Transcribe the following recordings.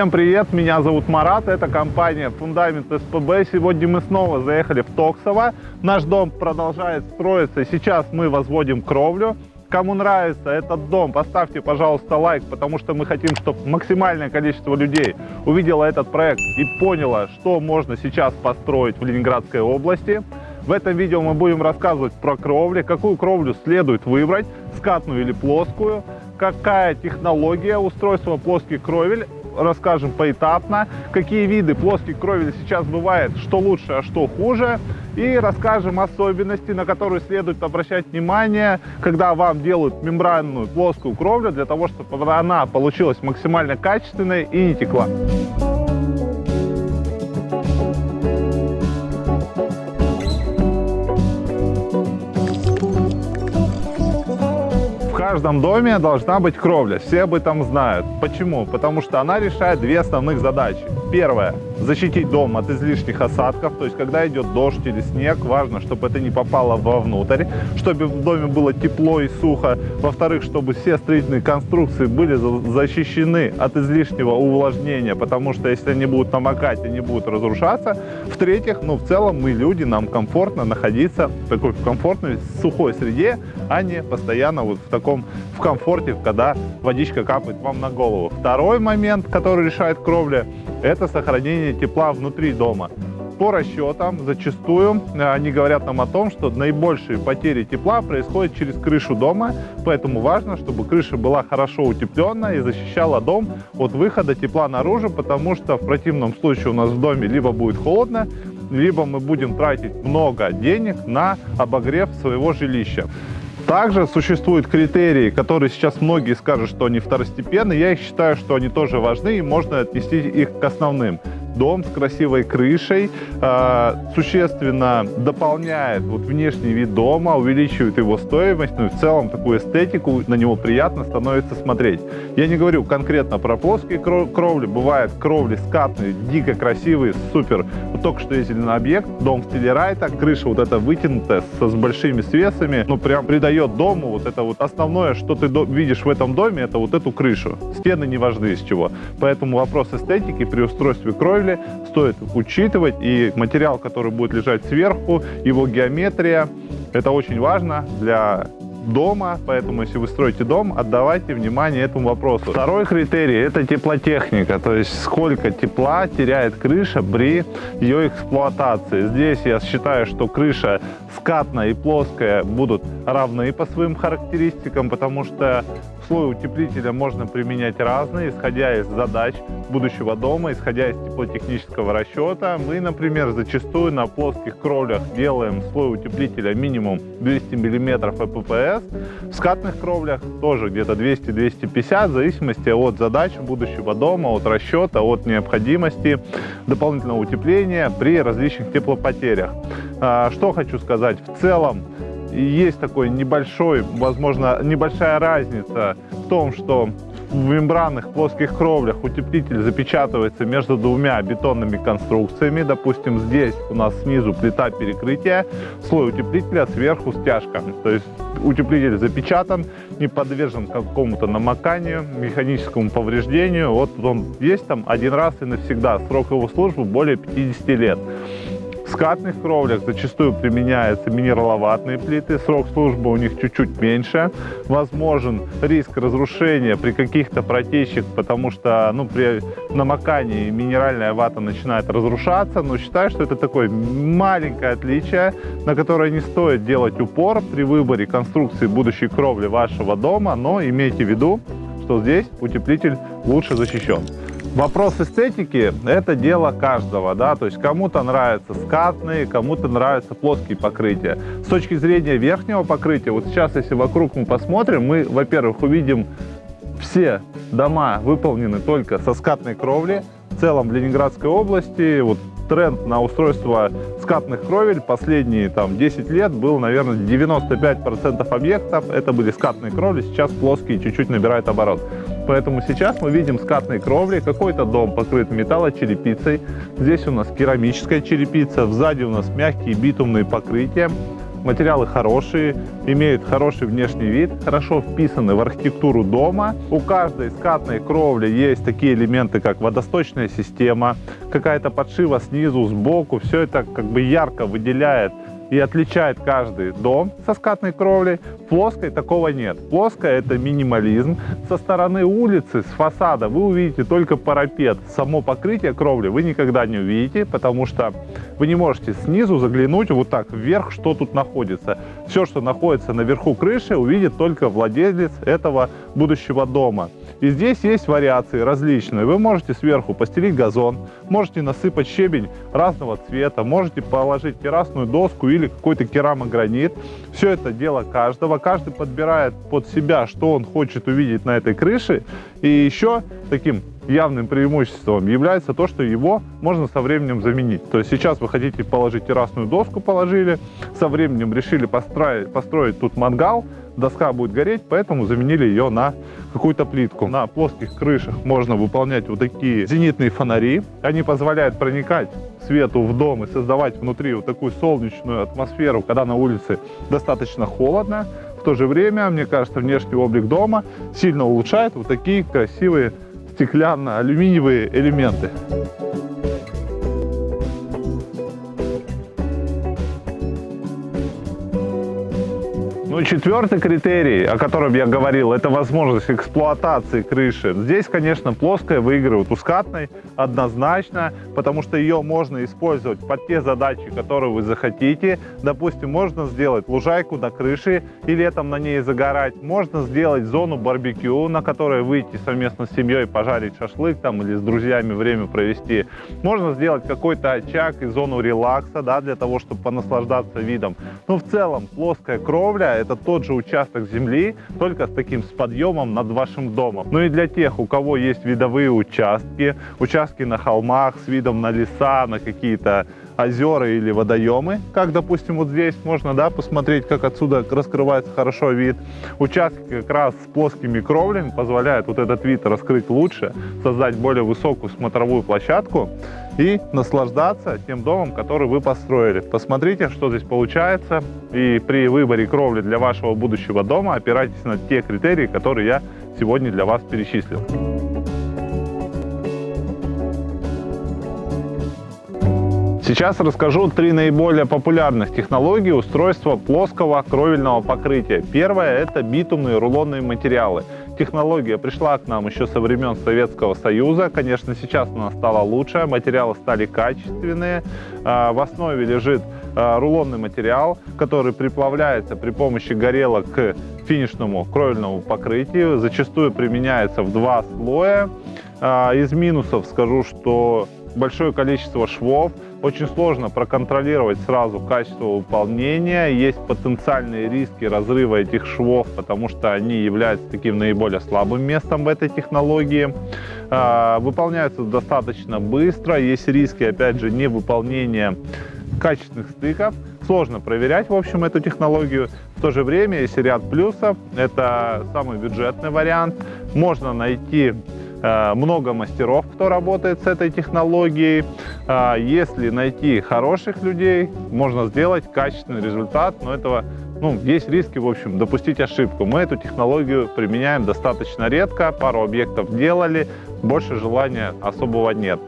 Всем привет, меня зовут Марат, это компания Фундамент СПБ. Сегодня мы снова заехали в Токсово. Наш дом продолжает строиться, сейчас мы возводим кровлю. Кому нравится этот дом, поставьте, пожалуйста, лайк, потому что мы хотим, чтобы максимальное количество людей увидело этот проект и поняло, что можно сейчас построить в Ленинградской области. В этом видео мы будем рассказывать про кровли, какую кровлю следует выбрать, скатную или плоскую, какая технология устройства плоских кровель расскажем поэтапно, какие виды плоских кровель сейчас бывает, что лучше, а что хуже. И расскажем особенности, на которые следует обращать внимание, когда вам делают мембранную плоскую кровлю, для того, чтобы она получилась максимально качественной и не текла. Каждом доме должна быть кровля. Все об этом знают. Почему? Потому что она решает две основных задачи. Первое – защитить дом от излишних осадков. То есть, когда идет дождь или снег, важно, чтобы это не попало вовнутрь, чтобы в доме было тепло и сухо. Во-вторых, чтобы все строительные конструкции были защищены от излишнего увлажнения, потому что если они будут намокать, они будут разрушаться. В-третьих, ну, в целом мы люди, нам комфортно находиться в такой комфортной, сухой среде, а не постоянно вот в таком, в комфорте, когда водичка капает вам на голову. Второй момент, который решает кровля, это сохранение тепла внутри дома. По расчетам, зачастую э, они говорят нам о том, что наибольшие потери тепла происходят через крышу дома, поэтому важно, чтобы крыша была хорошо утепленная и защищала дом от выхода тепла наружу, потому что в противном случае у нас в доме либо будет холодно, либо мы будем тратить много денег на обогрев своего жилища. Также существуют критерии, которые сейчас многие скажут, что они второстепенные. Я считаю, что они тоже важны и можно отнести их к основным дом с красивой крышей э, существенно дополняет вот внешний вид дома, увеличивает его стоимость, ну и в целом такую эстетику, на него приятно становится смотреть. Я не говорю конкретно про плоские кровли, бывают кровли скатные, дико красивые, супер. Вот только что ездили на объект, дом в стиле райта, крыша вот эта вытянутая, с, с большими свесами, ну прям придает дому вот это вот основное, что ты видишь в этом доме, это вот эту крышу. Стены не важны из чего. Поэтому вопрос эстетики при устройстве кровли кровли стоит учитывать. И материал, который будет лежать сверху, его геометрия, это очень важно для дома, поэтому если вы строите дом, отдавайте внимание этому вопросу. Второй критерий – это теплотехника, то есть сколько тепла теряет крыша при ее эксплуатации. Здесь я считаю, что крыша скатная и плоская будут равны по своим характеристикам, потому что слой утеплителя можно применять разные, исходя из задач будущего дома, исходя из теплотехнического расчета. Мы, например, зачастую на плоских кровлях делаем слой утеплителя минимум 200 мм ЭППС. В скатных кровлях тоже где-то 200-250, в зависимости от задач будущего дома, от расчета, от необходимости дополнительного утепления при различных теплопотерях. А, что хочу сказать, в целом есть такой небольшой, возможно, небольшая разница в том, что в мембранных плоских кровлях утеплитель запечатывается между двумя бетонными конструкциями. Допустим, здесь у нас снизу плита перекрытия, слой утеплителя, сверху стяжка. То есть утеплитель запечатан, не подвержен какому-то намоканию, механическому повреждению. Вот он есть там один раз и навсегда. Срок его службы более 50 лет. В скатных кровлях зачастую применяются минераловатные плиты, срок службы у них чуть-чуть меньше. Возможен риск разрушения при каких-то протечках, потому что ну, при намокании минеральная вата начинает разрушаться. Но считаю, что это такое маленькое отличие, на которое не стоит делать упор при выборе конструкции будущей кровли вашего дома, но имейте в виду, что здесь утеплитель лучше защищен. Вопрос эстетики – это дело каждого, да, то есть кому-то нравятся скатные, кому-то нравятся плоские покрытия. С точки зрения верхнего покрытия, вот сейчас, если вокруг мы посмотрим, мы, во-первых, увидим все дома выполнены только со скатной кровли. В целом в Ленинградской области вот тренд на устройство скатных кровель последние там 10 лет был, наверное, 95% объектов это были скатные кровли, сейчас плоские чуть-чуть набирают оборот. Поэтому сейчас мы видим скатные кровли, какой-то дом покрыт металлочерепицей, здесь у нас керамическая черепица, сзади у нас мягкие битумные покрытия. Материалы хорошие, имеют хороший внешний вид, хорошо вписаны в архитектуру дома. У каждой скатной кровли есть такие элементы, как водосточная система, какая-то подшива снизу, сбоку. Все это как бы ярко выделяет и отличает каждый дом со скатной кровлей. Плоской такого нет. Плоская это минимализм. Со стороны улицы, с фасада вы увидите только парапет. Само покрытие кровли вы никогда не увидите, потому что вы не можете снизу заглянуть вот так вверх, что тут находится. Все, что находится наверху крыши, увидит только владелец этого будущего дома. И здесь есть вариации различные. Вы можете сверху постелить газон, можете насыпать щебень разного цвета, можете положить террасную доску или какой-то керамогранит. Все это дело каждого. Каждый подбирает под себя, что он хочет увидеть на этой крыше. И еще таким явным преимуществом является то, что его можно со временем заменить. То есть сейчас вы хотите положить террасную доску, положили, со временем решили построить, построить тут мангал, доска будет гореть, поэтому заменили ее на какую-то плитку. На плоских крышах можно выполнять вот такие зенитные фонари. Они позволяют проникать свету в дом и создавать внутри вот такую солнечную атмосферу, когда на улице достаточно холодно. В то же время, мне кажется, внешний облик дома сильно улучшает вот такие красивые стеклянно-алюминиевые элементы. Ну, четвертый критерий, о котором я говорил, это возможность эксплуатации крыши. Здесь, конечно, плоская выигрывает у скатной однозначно, потому что ее можно использовать под те задачи, которые вы захотите. Допустим, можно сделать лужайку на крыше и летом на ней загорать. Можно сделать зону барбекю, на которой выйти совместно с семьей, пожарить шашлык там или с друзьями время провести. Можно сделать какой-то очаг и зону релакса, да, для того, чтобы понаслаждаться видом. Но в целом плоская кровля это тот же участок земли, только с таким с подъемом над вашим домом. Ну и для тех, у кого есть видовые участки, участки на холмах с видом на леса, на какие-то озера или водоемы, как, допустим, вот здесь можно да, посмотреть, как отсюда раскрывается хорошо вид. Участки как раз с плоскими кровлями позволяют вот этот вид раскрыть лучше, создать более высокую смотровую площадку и наслаждаться тем домом, который вы построили. Посмотрите, что здесь получается. И при выборе кровли для вашего будущего дома опирайтесь на те критерии, которые я сегодня для вас перечислил. Сейчас расскажу три наиболее популярных технологии устройства плоского кровельного покрытия. Первое – это битумные рулонные материалы. Технология пришла к нам еще со времен Советского Союза. Конечно, сейчас она стала лучше, материалы стали качественные. А, в основе лежит а, рулонный материал, который приплавляется при помощи горелок к финишному кровельному покрытию. Зачастую применяется в два слоя. А, из минусов скажу, что большое количество швов, очень сложно проконтролировать сразу качество выполнения. Есть потенциальные риски разрыва этих швов, потому что они являются таким наиболее слабым местом в этой технологии. А, выполняются достаточно быстро. Есть риски, опять же, невыполнения качественных стыков. Сложно проверять, в общем, эту технологию. В то же время есть ряд плюсов. Это самый бюджетный вариант. Можно найти много мастеров, кто работает с этой технологией. Э, если найти хороших людей, можно сделать качественный результат, но этого ну, есть риски, в общем, допустить ошибку. Мы эту технологию применяем достаточно редко, пару объектов делали, больше желания особого нет.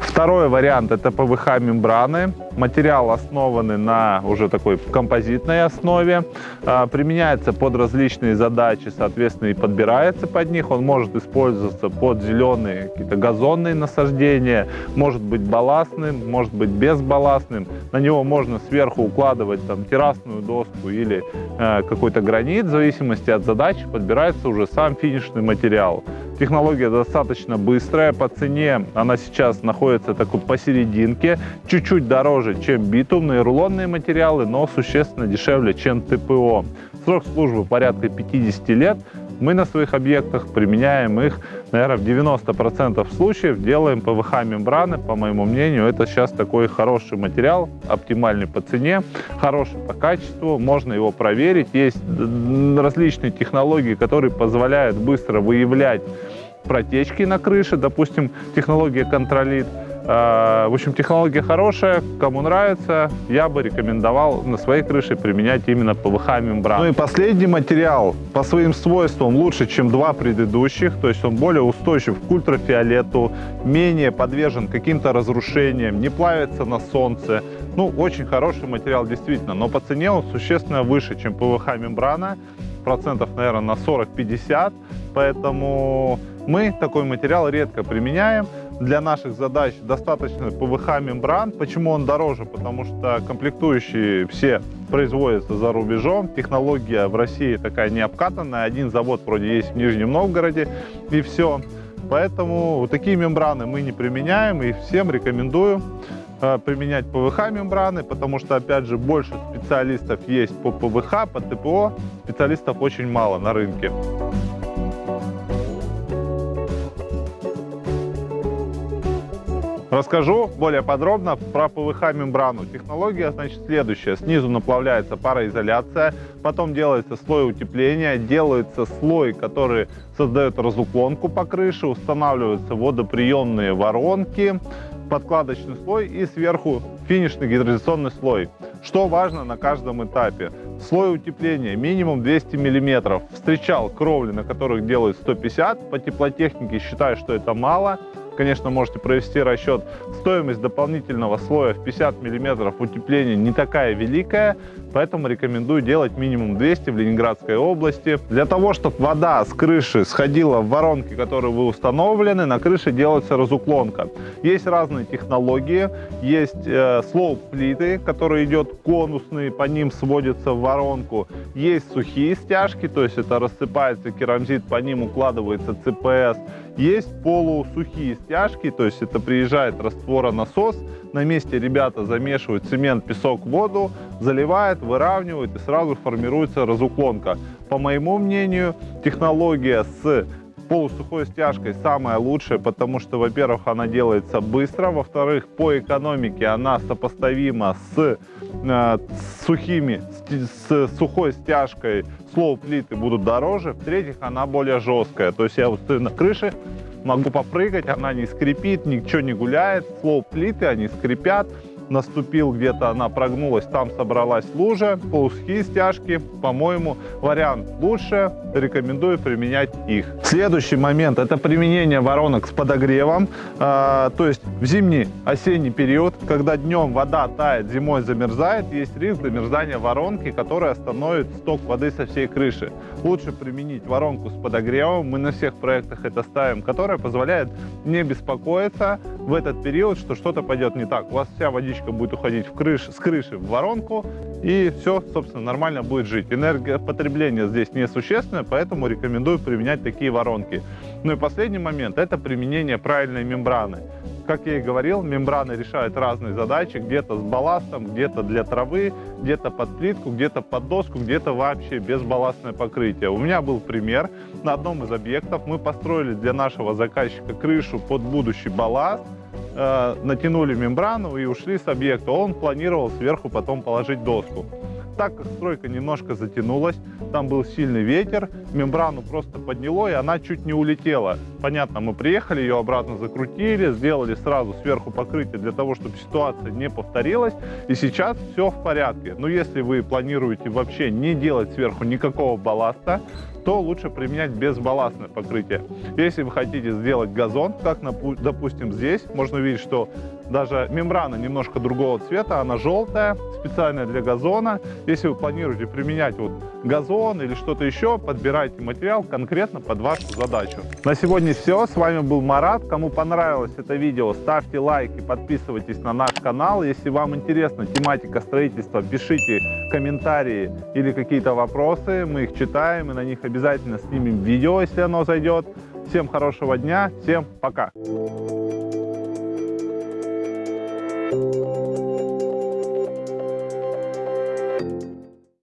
Второй вариант – это ПВХ-мембраны. Материал основанный на уже такой композитной основе. А, применяется под различные задачи, соответственно, и подбирается под них. Он может использоваться под зеленые какие-то газонные насаждения, может быть балластным, может быть безбалластным. На него можно сверху укладывать там террасную доску или э, какой-то гранит. В зависимости от задачи подбирается уже сам финишный материал. Технология достаточно быстрая, по цене она сейчас находится такой посерединке, чуть-чуть дороже, чем битумные рулонные материалы, но существенно дешевле, чем ТПО. Срок службы порядка 50 лет. Мы на своих объектах применяем их, наверное, в 90% случаев делаем ПВХ-мембраны. По моему мнению, это сейчас такой хороший материал, оптимальный по цене, хороший по качеству, можно его проверить. Есть различные технологии, которые позволяют быстро выявлять протечки на крыше, допустим, технология контролит, Э, в общем, технология хорошая, кому нравится, я бы рекомендовал на своей крыше применять именно ПВХ-мембрану. Ну и последний материал. По своим свойствам лучше, чем два предыдущих, то есть он более устойчив к ультрафиолету, менее подвержен каким-то разрушениям, не плавится на солнце. Ну, очень хороший материал действительно, но по цене он существенно выше, чем ПВХ-мембрана, процентов, наверное, на 40-50, поэтому мы такой материал редко применяем для наших задач достаточно ПВХ мембран. Почему он дороже? Потому что комплектующие все производятся за рубежом. Технология в России такая не обкатанная. Один завод вроде есть в Нижнем Новгороде и все. Поэтому вот такие мембраны мы не применяем и всем рекомендую э, применять ПВХ мембраны, потому что, опять же, больше специалистов есть по ПВХ, по ТПО, специалистов очень мало на рынке. Расскажу более подробно про ПВХ-мембрану. Технология, значит, следующая. Снизу наплавляется пароизоляция, потом делается слой утепления, делается слой, который создает разуклонку по крыше, устанавливаются водоприемные воронки, подкладочный слой и сверху финишный гидроизоляционный слой. Что важно на каждом этапе? Слой утепления минимум 200 мм. Встречал кровли, на которых делают 150. По теплотехнике считаю, что это мало конечно, можете провести расчет. Стоимость дополнительного слоя в 50 мм утепления не такая великая, поэтому рекомендую делать минимум 200 в Ленинградской области. Для того, чтобы вода с крыши сходила в воронки, которые вы установлены, на крыше делается разуклонка. Есть разные технологии, есть э, слоуп-плиты, которые идет конусные, по ним сводятся в воронку. Есть сухие стяжки, то есть это рассыпается керамзит, по ним укладывается ЦПС. Есть полусухие стяжки, то есть это приезжает растворонасос, на месте ребята замешивают цемент, песок, воду, заливают, выравнивают и сразу формируется разуклонка. По моему мнению, технология с полусухой стяжкой самая лучшая, потому что, во-первых, она делается быстро, во-вторых, по экономике она сопоставима с, э, сухими, с, с сухой стяжкой слоу плиты будут дороже, в-третьих, она более жесткая. То есть я вот стою на крыше, могу попрыгать, она не скрипит, ничего не гуляет. Слоу плиты, они скрипят, наступил где-то, она прогнулась, там собралась лужа, полусухие стяжки, по-моему, вариант лучше, рекомендую применять их. Следующий момент – это применение воронок с подогревом, э, то есть в зимний, осенний период, когда днем вода тает, зимой замерзает, есть риск замерзания воронки, которая остановит сток воды со всей крыши. Лучше применить воронку с подогревом, мы на всех проектах это ставим, которая позволяет не беспокоиться в этот период, что что-то пойдет не так. У вас вся водичка будет уходить в крыш, с крыши в воронку, и все, собственно, нормально будет жить. Энергопотребление здесь несущественное, поэтому рекомендую применять такие воронки. Ну и последний момент – это применение правильной мембраны. Как я и говорил, мембраны решают разные задачи, где-то с балластом, где-то для травы, где-то под плитку, где-то под доску, где-то вообще безбалластное покрытие. У меня был пример. На одном из объектов мы построили для нашего заказчика крышу под будущий балласт, э, натянули мембрану и ушли с объекта. Он планировал сверху потом положить доску. Так как стройка немножко затянулась, там был сильный ветер, мембрану просто подняло, и она чуть не улетела. Понятно, мы приехали, ее обратно закрутили, сделали сразу сверху покрытие для того, чтобы ситуация не повторилась, и сейчас все в порядке. Но если вы планируете вообще не делать сверху никакого балласта, то лучше применять безбалластное покрытие. Если вы хотите сделать газон, как, допустим, здесь, можно увидеть, что даже мембрана немножко другого цвета, она желтая, специальная для газона. Если вы планируете применять вот газон или что-то еще, подбирайте материал конкретно под вашу задачу. На сегодня все. С вами был Марат. Кому понравилось это видео, ставьте лайк и подписывайтесь на наш канал. Если вам интересна тематика строительства, пишите комментарии или какие-то вопросы. Мы их читаем и на них обязательно снимем видео, если оно зайдет. Всем хорошего дня, всем пока! Thank you.